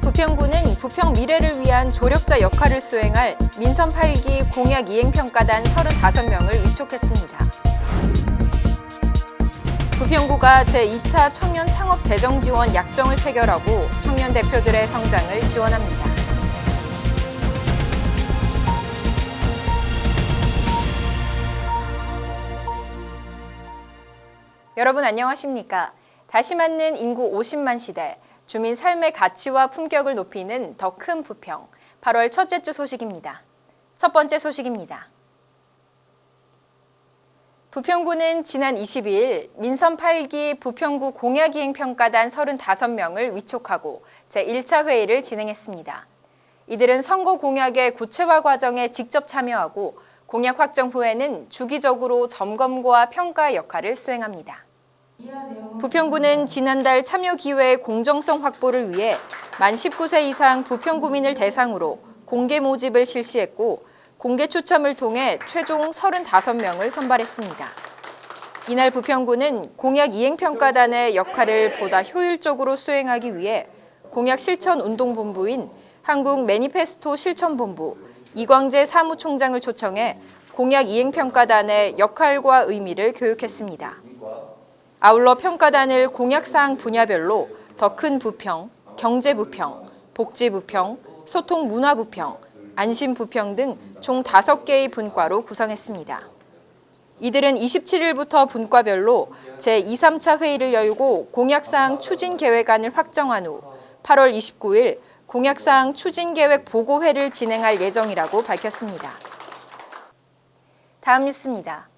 부평구는 부평 미래를 위한 조력자 역할을 수행할 민선 8기 공약 이행평가단 35명을 위촉했습니다. 부평구가 제2차 청년 창업 재정 지원 약정을 체결하고 청년 대표들의 성장을 지원합니다. 여러분 안녕하십니까? 다시 맞는 인구 50만 시대, 주민 삶의 가치와 품격을 높이는 더 큰 부평, 8월 첫째 주 소식입니다. 첫 번째 소식입니다. 부평구는 지난 22일 민선 8기 부평구 공약이행평가단 35명을 위촉하고 제1차 회의를 진행했습니다. 이들은 선거 공약의 구체화 과정에 직접 참여하고 공약 확정 후에는 주기적으로 점검과 평가 역할을 수행합니다. 부평구는 지난달 참여 기회의 공정성 확보를 위해 만 19세 이상 부평구민을 대상으로 공개 모집을 실시했고 공개 추첨을 통해 최종 35명을 선발했습니다. 이날 부평구는 공약 이행평가단의 역할을 보다 효율적으로 수행하기 위해 공약 실천 운동본부인 한국 매니페스토 실천본부 이광재 사무총장을 초청해 공약 이행평가단의 역할과 의미를 교육했습니다. 아울러 평가단을 공약사항 분야별로 더 큰 부평, 경제부평, 복지부평, 소통문화부평, 안심부평 등 총 5개의 분과로 구성했습니다. 이들은 27일부터 분과별로 제2, 3차 회의를 열고 공약사항 추진계획안을 확정한 후 8월 29일 공약사항 추진계획 보고회를 진행할 예정이라고 밝혔습니다. 다음 뉴스입니다.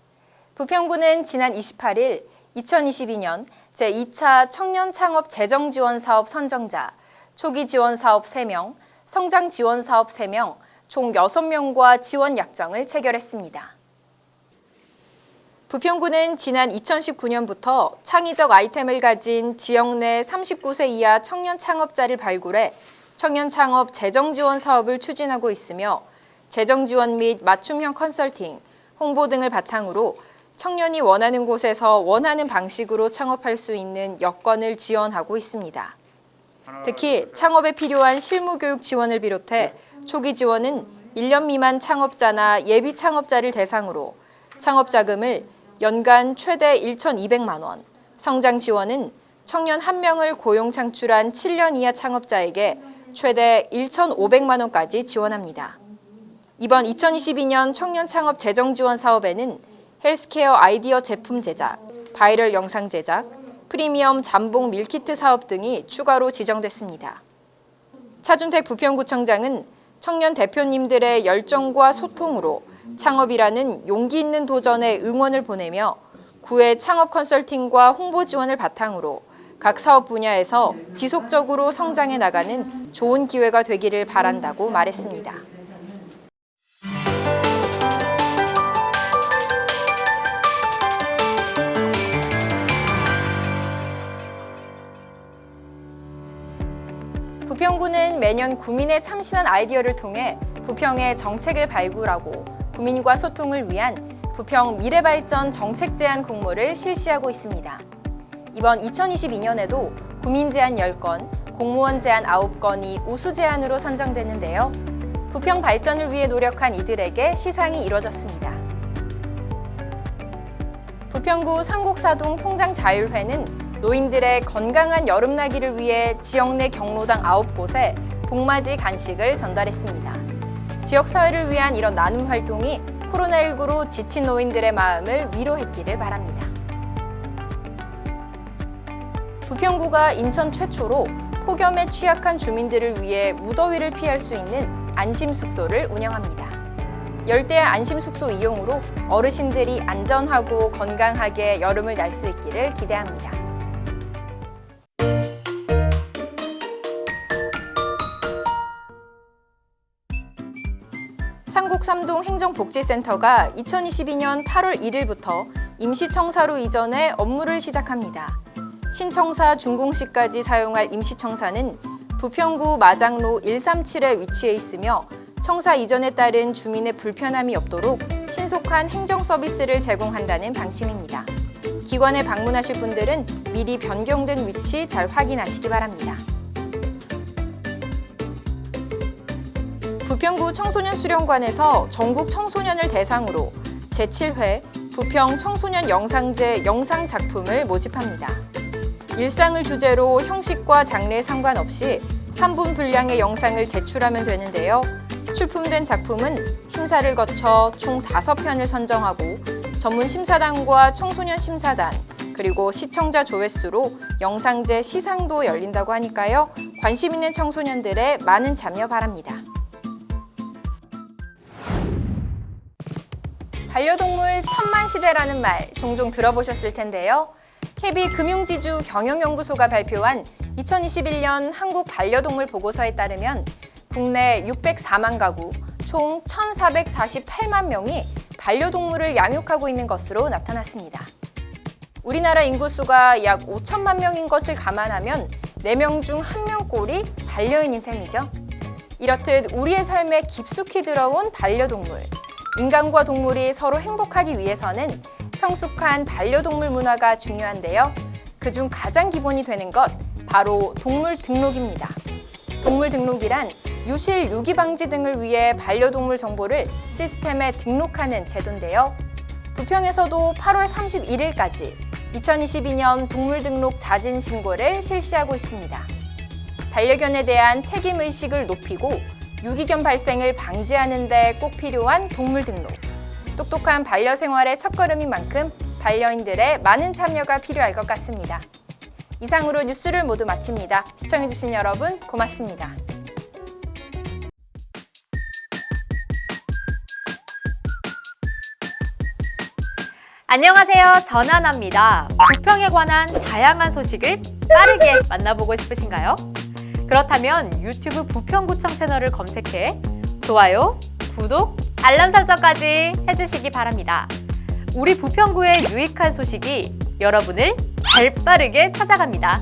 부평구는 지난 28일 2022년 제2차 청년 창업 재정 지원 사업 선정자, 초기 지원 사업 3명, 성장 지원 사업 3명, 총 6명과 지원 약정을 체결했습니다. 부평구는 지난 2019년부터 창의적 아이템을 가진 지역 내 39세 이하 청년 창업자를 발굴해 청년 창업 재정 지원 사업을 추진하고 있으며 재정 지원 및 맞춤형 컨설팅, 홍보 등을 바탕으로 청년이 원하는 곳에서 원하는 방식으로 창업할 수 있는 여건을 지원하고 있습니다. 특히 창업에 필요한 실무 교육 지원을 비롯해 초기 지원은 1년 미만 창업자나 예비 창업자를 대상으로 창업 자금을 연간 최대 1,200만 원, 성장 지원은 청년 1명을 고용 창출한 7년 이하 창업자에게 최대 1,500만 원까지 지원합니다. 이번 2022년 청년 창업 재정 지원 사업에는 헬스케어 아이디어 제품 제작, 바이럴 영상 제작, 프리미엄 jambon meal kit 사업 등이 추가로 지정됐습니다. 차준택 부평구청장은 청년 대표님들의 열정과 소통으로 창업이라는 용기 있는 도전에 응원을 보내며 구의 창업 컨설팅과 홍보 지원을 바탕으로 각 사업 분야에서 지속적으로 성장해 나가는 좋은 기회가 되기를 바란다고 말했습니다. 매년 구민의 참신한 아이디어를 통해 부평의 정책을 발굴하고 구민과 소통을 위한 부평 미래발전 정책 제안 공모를 실시하고 있습니다. 이번 2022년에도 구민 제안 10건, 공무원 제안 9건이 우수 제안으로 선정됐는데요. 부평 발전을 위해 노력한 이들에게 시상이 이뤄졌습니다. 부평구 상곡사동 통장자율회는 노인들의 건강한 여름나기를 위해 지역 내 경로당 9곳에 복맞이 간식을 전달했습니다. 지역사회를 위한 이런 나눔 활동이 코로나19로 지친 노인들의 마음을 위로했기를 바랍니다. 부평구가 인천 최초로 폭염에 취약한 주민들을 위해 무더위를 피할 수 있는 안심숙소를 운영합니다. 열대 안심숙소 이용으로 어르신들이 안전하고 건강하게 여름을 날 수 있기를 기대합니다. 상곡삼동 행정복지센터가 2022년 8월 1일부터 임시청사로 이전해 업무를 시작합니다. 신청사 준공시까지 사용할 임시청사는 부평구 마장로 137에 위치해 있으며 청사 이전에 따른 주민의 불편함이 없도록 신속한 행정 서비스를 제공한다는 방침입니다. 기관에 방문하실 분들은 미리 변경된 위치 잘 확인하시기 바랍니다. 부평구 청소년 수련관에서 전국 청소년을 대상으로 제7회 부평 청소년 영상제 영상 작품을 모집합니다. 일상을 주제로 형식과 장르에 상관없이 3분 분량의 영상을 제출하면 되는데요. 출품된 작품은 심사를 거쳐 총 5편을 선정하고 전문 심사단과 청소년 심사단 그리고 시청자 조회수로 영상제 시상도 열린다고 하니까요. 관심 있는 청소년들의 많은 참여 바랍니다. 반려동물 천만 시대라는 말 종종 들어보셨을 텐데요. KB 금융지주 경영연구소가 발표한 2021년 한국 반려동물 보고서에 따르면 국내 604만 가구 총 1,448만 명이 반려동물을 양육하고 있는 것으로 나타났습니다. 우리나라 인구수가 약 5천만 명인 것을 감안하면 4명 중 1명꼴이 반려인인 셈이죠. 이렇듯 우리의 삶에 깊숙이 들어온 반려동물. 인간과 동물이 서로 행복하기 위해서는 성숙한 반려동물 문화가 중요한데요. 그중 가장 기본이 되는 것 바로 동물 등록입니다. 동물 등록이란 유실, 유기 방지 등을 위해 반려동물 정보를 시스템에 등록하는 제도인데요. 부평에서도 8월 31일까지 2022년 동물 등록 자진 신고를 실시하고 있습니다. 반려견에 대한 책임 의식을 높이고 유기견 발생을 방지하는 데 꼭 필요한 동물 등록. 똑똑한 반려 생활의 첫걸음인 만큼 반려인들의 많은 참여가 필요할 것 같습니다. 이상으로 뉴스를 모두 마칩니다. 시청해주신 여러분 고맙습니다. 안녕하세요. 전하나입니다. 부평에 관한 다양한 소식을 빠르게 만나보고 싶으신가요? 그렇다면 유튜브 부평구청 채널을 검색해 좋아요, 구독, 알람 설정까지 해주시기 바랍니다. 우리 부평구의 유익한 소식이 여러분을 발빠르게 찾아갑니다.